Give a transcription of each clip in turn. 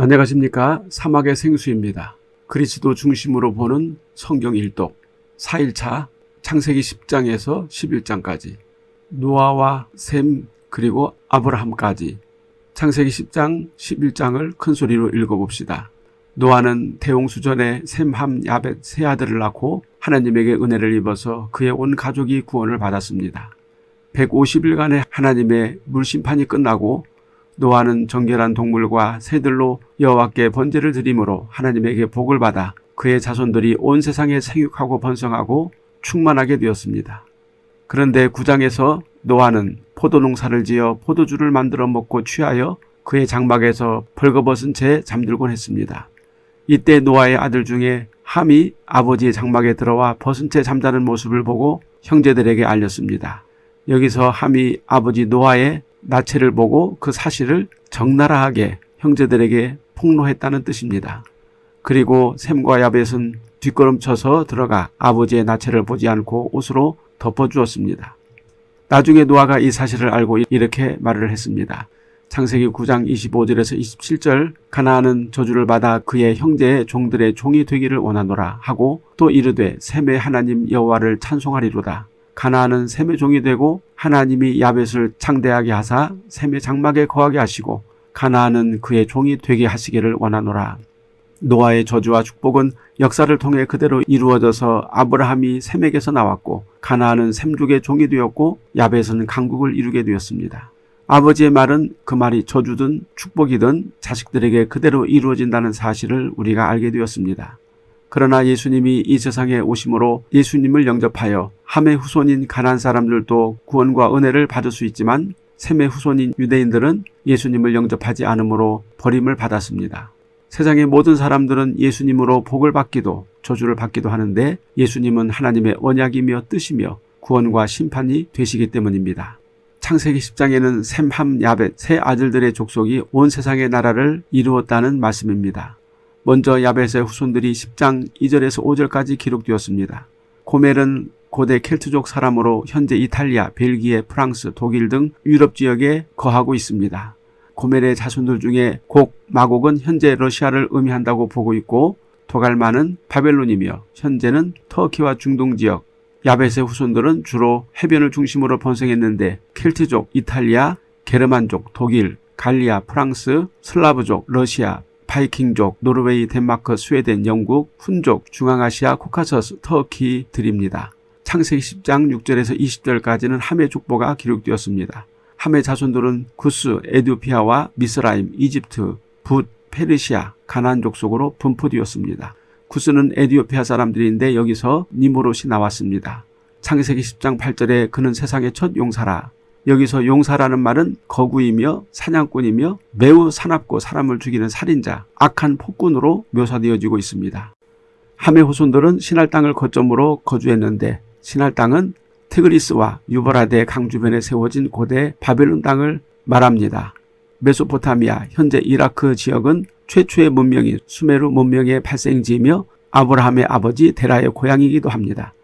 안녕하십니까 사막의 생수입니다. 그리스도 중심으로 보는 성경 일독 4일차 창세기 10장에서 11장까지 노아와 셈 그리고 아브라함까지 창세기 10장 11장을 큰 소리로 읽어봅시다. 노아는 대홍수전에 셈, 함, 야벳 세 아들을 낳고 하나님에게 은혜를 입어서 그의 온 가족이 구원을 받았습니다. 150일간의 하나님의 물심판이 끝나고 노아는 정결한 동물과 새들로 여호와께 번제를 드림으로 하나님에게 복을 받아 그의 자손들이 온 세상에 생육하고 번성하고 충만하게 되었습니다. 그런데 구장에서 노아는 포도 농사를 지어 포도주를 만들어 먹고 취하여 그의 장막에서 벌거벗은 채 잠들곤 했습니다. 이때 노아의 아들 중에 함이 아버지의 장막에 들어와 벗은 채 잠자는 모습을 보고 형제들에게 알렸습니다. 여기서 함이 아버지 노아의 나체를 보고 그 사실을 적나라하게 형제들에게 폭로했다는 뜻입니다. 그리고 샘과 야벳은 뒷걸음쳐서 들어가 아버지의 나체를 보지 않고 옷으로 덮어주었습니다. 나중에 노아가 이 사실을 알고 이렇게 말을 했습니다. 창세기 9장 25절에서 27절 가나안은 저주를 받아 그의 형제의 종들의 종이 되기를 원하노라 하고 또 이르되 샘의 하나님 여호와를 찬송하리로다. 가나안은 셈의 종이 되고 하나님이 야벳을 창대하게 하사 셈의 장막에 거하게 하시고 가나안은 그의 종이 되게 하시기를 원하노라. 노아의 저주와 축복은 역사를 통해 그대로 이루어져서 아브라함이 셈에게서 나왔고 가나안은 셈족의 종이 되었고 야벳은 강국을 이루게 되었습니다. 아버지의 말은 그 말이 저주든 축복이든 자식들에게 그대로 이루어진다는 사실을 우리가 알게 되었습니다. 그러나 예수님이 이 세상에 오심으로 예수님을 영접하여 함의 후손인 가난 사람들도 구원과 은혜를 받을 수 있지만 셈의 후손인 유대인들은 예수님을 영접하지 않으므로 버림을 받았습니다. 세상의 모든 사람들은 예수님으로 복을 받기도 저주를 받기도 하는데 예수님은 하나님의 언약이며 뜻이며 구원과 심판이 되시기 때문입니다. 창세기 10장에는 셈, 함, 야벳 세 아들들의 족속이 온 세상의 나라를 이루었다는 말씀입니다. 먼저 야벳의 후손들이 10장 2절에서 5절까지 기록되었습니다. 고멜은 고대 켈트족 사람으로 현재 이탈리아, 벨기에, 프랑스, 독일 등 유럽 지역에 거하고 있습니다. 고멜의 자손들 중에 곡, 마곡은 현재 러시아를 의미한다고 보고 있고 도갈마는 바벨론이며 현재는 터키와 중동 지역, 야벳의 후손들은 주로 해변을 중심으로 번성했는데 켈트족, 이탈리아, 게르만족, 독일, 갈리아, 프랑스, 슬라브족, 러시아, 바이킹족, 노르웨이, 덴마크, 스웨덴, 영국, 훈족, 중앙아시아, 코카서스, 터키 들입니다. 창세기 10장 6절에서 20절까지는 함의 족보가 기록되었습니다. 함의 자손들은 구스, 에디오피아와 미스라임, 이집트, 붓, 페르시아, 가나안 족속으로 분포되었습니다. 구스는 에디오피아 사람들인데 여기서 니므롯이 나왔습니다. 창세기 10장 8절에 그는 세상의 첫 용사라 여기서 용사라는 말은 거구이며 사냥꾼이며 매우 사납고 사람을 죽이는 살인자, 악한 폭군으로 묘사되어지고 있습니다. 함의 후손들은 신할 땅을 거점으로 거주했는데 신할 땅은 티그리스와 유버라데 강 주변에 세워진 고대 바벨론 땅을 말합니다. 메소포타미아, 현재 이라크 지역은 최초의 문명인 수메르 문명의 발생지이며 아브라함의 아버지 데라의 고향이기도 합니다.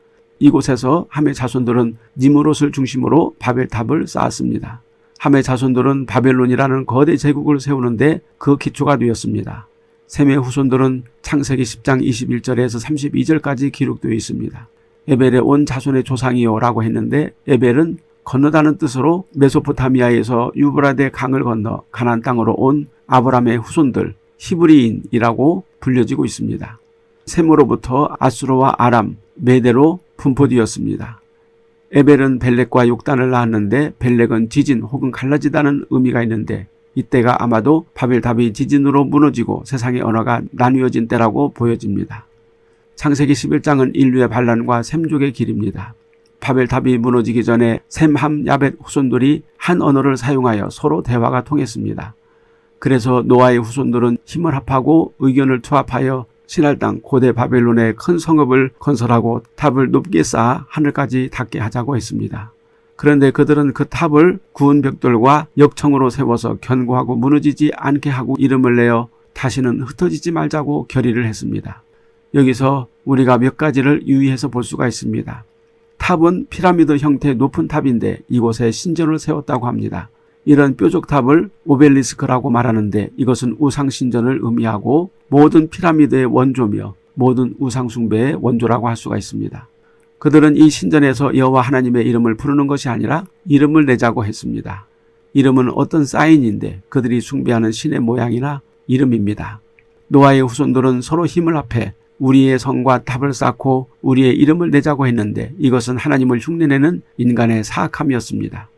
이곳에서 함의 자손들은 니무롯을 중심으로 바벨탑을 쌓았습니다. 함의 자손들은 바벨론이라는 거대 제국을 세우는데 그 기초가 되었습니다. 셈의 후손들은 창세기 10장 21절에서 32절까지 기록되어 있습니다. 에벨의 온 자손의 조상이요 라고 했는데 에벨은 건너다는 뜻으로 메소포타미아에서 유브라데 강을 건너 가난 땅으로 온 아브람의 후손들 히브리인이라고 불려지고 있습니다. 셈으로부터 아수르와 아람, 메대로 분포되었습니다. 에벨은 벨렉과 욕단을 낳았는데 벨렉은 지진 혹은 갈라지다는 의미가 있는데 이때가 아마도 바벨탑이 지진으로 무너지고 세상의 언어가 나뉘어진 때라고 보여집니다. 창세기 11장은 인류의 반란과 샘족의 길입니다. 바벨탑이 무너지기 전에 셈, 함, 야벳 후손들이 한 언어를 사용하여 서로 대화가 통했습니다. 그래서 노아의 후손들은 힘을 합하고 의견을 투합하여 신할 땅 고대 바벨론의 큰 성읍을 건설하고 탑을 높게 쌓아 하늘까지 닿게 하자고 했습니다. 그런데 그들은 그 탑을 구운 벽돌과 역청으로 세워서 견고하고 무너지지 않게 하고 이름을 내어 다시는 흩어지지 말자고 결의를 했습니다. 여기서 우리가 몇 가지를 유의해서 볼 수가 있습니다. 탑은 피라미드 형태의 높은 탑인데 이곳에 신전을 세웠다고 합니다. 이런 뾰족 탑을 오벨리스크라고 말하는데 이것은 우상신전을 의미하고 모든 피라미드의 원조며 모든 우상숭배의 원조라고 할 수가 있습니다. 그들은 이 신전에서 여호와 하나님의 이름을 부르는 것이 아니라 이름을 내자고 했습니다. 이름은 어떤 사인인데 그들이 숭배하는 신의 모양이나 이름입니다. 노아의 후손들은 서로 힘을 합해 우리의 성과 탑을 쌓고 우리의 이름을 내자고 했는데 이것은 하나님을 흉내내는 인간의 사악함이었습니다.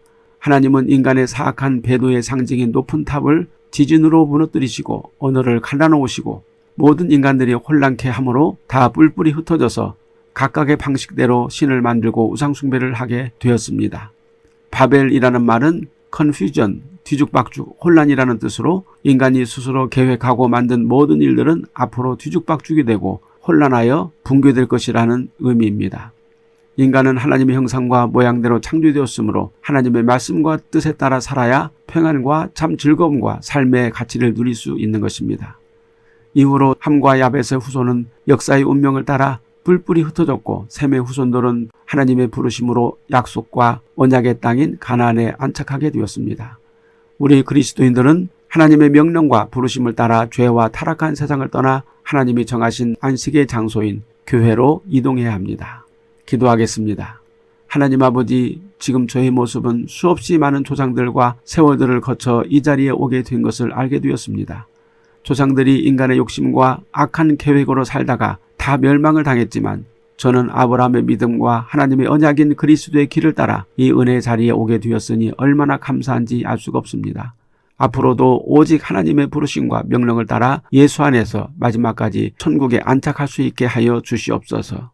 하나님은 인간의 사악한 배도의 상징인 높은 탑을 지진으로 무너뜨리시고 언어를 갈라놓으시고 모든 인간들이 혼란케 함으로 다 뿔뿔이 흩어져서 각각의 방식대로 신을 만들고 우상숭배를 하게 되었습니다. 바벨이라는 말은 컨퓨전, 뒤죽박죽, 혼란이라는 뜻으로 인간이 스스로 계획하고 만든 모든 일들은 앞으로 뒤죽박죽이 되고 혼란하여 붕괴될 것이라는 의미입니다. 인간은 하나님의 형상과 모양대로 창조되었으므로 하나님의 말씀과 뜻에 따라 살아야 평안과 참 즐거움과 삶의 가치를 누릴 수 있는 것입니다. 이후로 함과 야벳의 후손은 역사의 운명을 따라 뿔뿔이 흩어졌고 셈의 후손들은 하나님의 부르심으로 약속과 언약의 땅인 가나안에 안착하게 되었습니다. 우리 그리스도인들은 하나님의 명령과 부르심을 따라 죄와 타락한 세상을 떠나 하나님이 정하신 안식의 장소인 교회로 이동해야 합니다. 기도하겠습니다. 하나님 아버지, 지금 저의 모습은 수없이 많은 조상들과 세월들을 거쳐 이 자리에 오게 된 것을 알게 되었습니다. 조상들이 인간의 욕심과 악한 계획으로 살다가 다 멸망을 당했지만 저는 아브라함의 믿음과 하나님의 언약인 그리스도의 길을 따라 이 은혜의 자리에 오게 되었으니 얼마나 감사한지 알 수가 없습니다. 앞으로도 오직 하나님의 부르심과 명령을 따라 예수 안에서 마지막까지 천국에 안착할 수 있게 하여 주시옵소서.